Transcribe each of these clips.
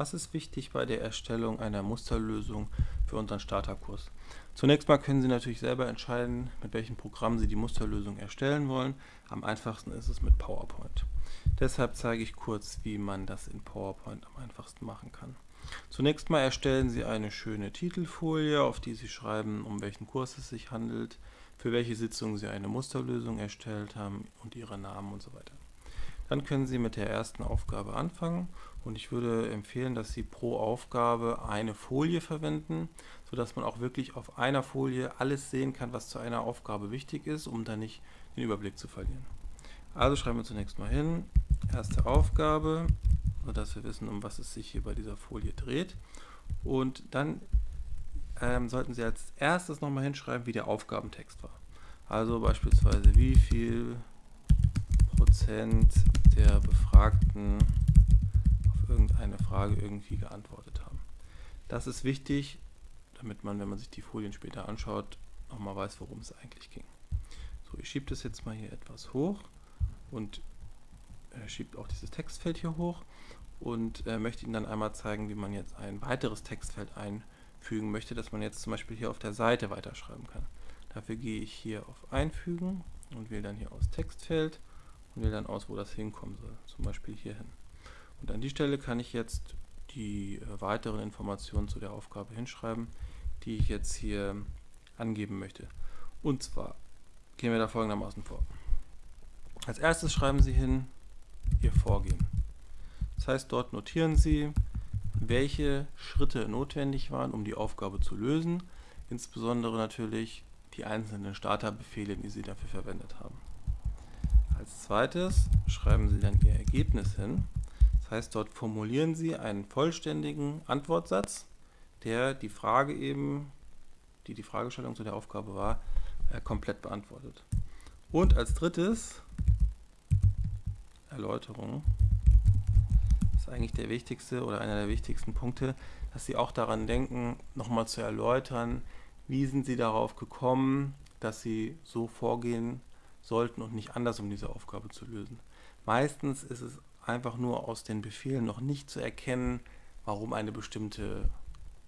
Was ist wichtig bei der Erstellung einer Musterlösung für unseren Starterkurs? Zunächst mal können Sie natürlich selber entscheiden, mit welchem Programm Sie die Musterlösung erstellen wollen. Am einfachsten ist es mit PowerPoint. Deshalb zeige ich kurz, wie man das in PowerPoint am einfachsten machen kann. Zunächst mal erstellen Sie eine schöne Titelfolie, auf die Sie schreiben, um welchen Kurs es sich handelt, für welche Sitzung Sie eine Musterlösung erstellt haben und Ihre Namen und so weiter. Dann können Sie mit der ersten Aufgabe anfangen und ich würde empfehlen, dass Sie pro Aufgabe eine Folie verwenden, sodass man auch wirklich auf einer Folie alles sehen kann, was zu einer Aufgabe wichtig ist, um dann nicht den Überblick zu verlieren. Also schreiben wir zunächst mal hin, erste Aufgabe, sodass wir wissen, um was es sich hier bei dieser Folie dreht. Und dann ähm, sollten Sie als erstes nochmal hinschreiben, wie der Aufgabentext war. Also beispielsweise, wie viel Prozent der Befragten auf irgendeine Frage irgendwie geantwortet haben. Das ist wichtig, damit man, wenn man sich die Folien später anschaut, nochmal weiß, worum es eigentlich ging. So, ich schiebe das jetzt mal hier etwas hoch und äh, schiebt auch dieses Textfeld hier hoch und äh, möchte Ihnen dann einmal zeigen, wie man jetzt ein weiteres Textfeld einfügen möchte, dass man jetzt zum Beispiel hier auf der Seite weiterschreiben kann. Dafür gehe ich hier auf Einfügen und wähle dann hier aus Textfeld wähle dann aus, wo das hinkommen soll, zum Beispiel hier hin. Und an die Stelle kann ich jetzt die äh, weiteren Informationen zu der Aufgabe hinschreiben, die ich jetzt hier angeben möchte. Und zwar gehen wir da folgendermaßen vor. Als erstes schreiben Sie hin Ihr Vorgehen. Das heißt, dort notieren Sie, welche Schritte notwendig waren, um die Aufgabe zu lösen, insbesondere natürlich die einzelnen Starterbefehle, die Sie dafür verwendet haben. Als zweites schreiben Sie dann Ihr Ergebnis hin. Das heißt, dort formulieren Sie einen vollständigen Antwortsatz, der die Frage eben, die die Fragestellung zu der Aufgabe war, äh, komplett beantwortet. Und als drittes, Erläuterung, ist eigentlich der wichtigste oder einer der wichtigsten Punkte, dass Sie auch daran denken, nochmal zu erläutern, wie sind Sie darauf gekommen, dass Sie so vorgehen, sollten und nicht anders, um diese Aufgabe zu lösen. Meistens ist es einfach nur aus den Befehlen noch nicht zu erkennen, warum eine bestimmte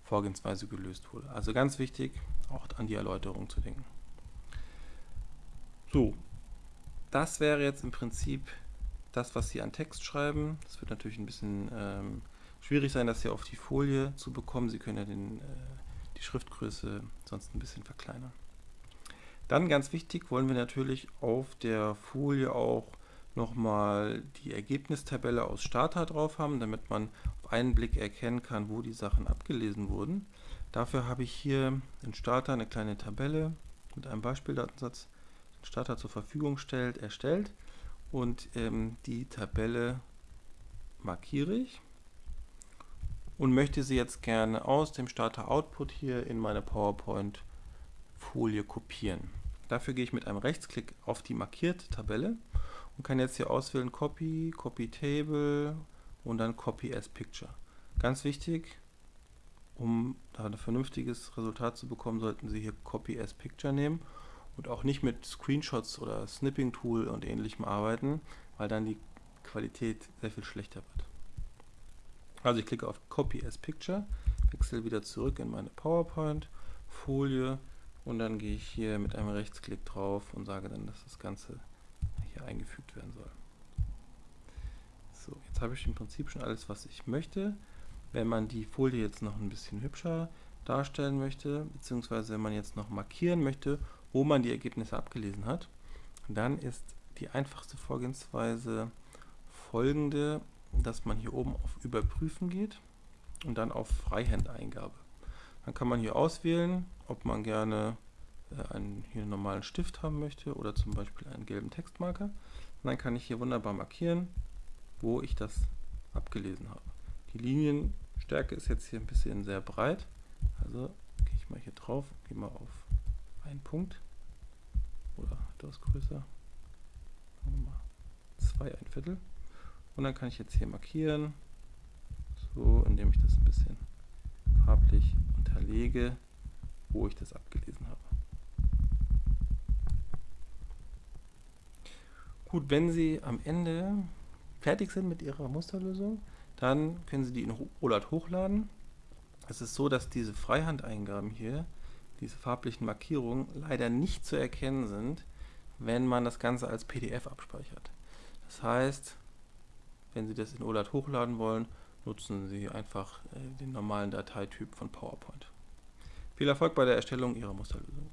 Vorgehensweise gelöst wurde. Also ganz wichtig, auch an die Erläuterung zu denken. So, das wäre jetzt im Prinzip das, was Sie an Text schreiben. Es wird natürlich ein bisschen ähm, schwierig sein, das hier auf die Folie zu bekommen. Sie können ja den, äh, die Schriftgröße sonst ein bisschen verkleinern. Dann ganz wichtig wollen wir natürlich auf der Folie auch nochmal die Ergebnistabelle aus Starter drauf haben, damit man auf einen Blick erkennen kann, wo die Sachen abgelesen wurden. Dafür habe ich hier in Starter eine kleine Tabelle mit einem Beispieldatensatz, den Starter zur Verfügung stellt, erstellt und ähm, die Tabelle markiere ich und möchte sie jetzt gerne aus dem Starter Output hier in meine PowerPoint Folie kopieren. Dafür gehe ich mit einem Rechtsklick auf die markierte Tabelle und kann jetzt hier auswählen Copy, Copy Table und dann Copy as Picture. Ganz wichtig, um da ein vernünftiges Resultat zu bekommen, sollten Sie hier Copy as Picture nehmen und auch nicht mit Screenshots oder Snipping Tool und ähnlichem arbeiten, weil dann die Qualität sehr viel schlechter wird. Also ich klicke auf Copy as Picture, wechsle wieder zurück in meine PowerPoint, Folie und dann gehe ich hier mit einem Rechtsklick drauf und sage dann, dass das Ganze hier eingefügt werden soll. So, jetzt habe ich im Prinzip schon alles, was ich möchte. Wenn man die Folie jetzt noch ein bisschen hübscher darstellen möchte, beziehungsweise wenn man jetzt noch markieren möchte, wo man die Ergebnisse abgelesen hat, dann ist die einfachste Vorgehensweise folgende, dass man hier oben auf Überprüfen geht und dann auf Freihand-Eingabe. Dann kann man hier auswählen, ob man gerne äh, einen hier normalen Stift haben möchte oder zum Beispiel einen gelben Textmarker. Und dann kann ich hier wunderbar markieren, wo ich das abgelesen habe. Die Linienstärke ist jetzt hier ein bisschen sehr breit. Also gehe ich mal hier drauf, gehe mal auf einen Punkt oder etwas größer. Zwei, ein Viertel. Und dann kann ich jetzt hier markieren, so indem ich das ein bisschen farblich unterlege, wo ich das abgelesen habe. Gut, wenn Sie am Ende fertig sind mit Ihrer Musterlösung, Dann können Sie die in OLAD hochladen. Es ist so, dass diese Freihandeingaben hier, diese farblichen Markierungen, leider nicht zu erkennen sind, wenn man das Ganze als PDF abspeichert. Das heißt, wenn Sie das in OLAD hochladen wollen, nutzen Sie einfach äh, den normalen Dateityp von PowerPoint. Viel Erfolg bei der Erstellung Ihrer Musterlösung.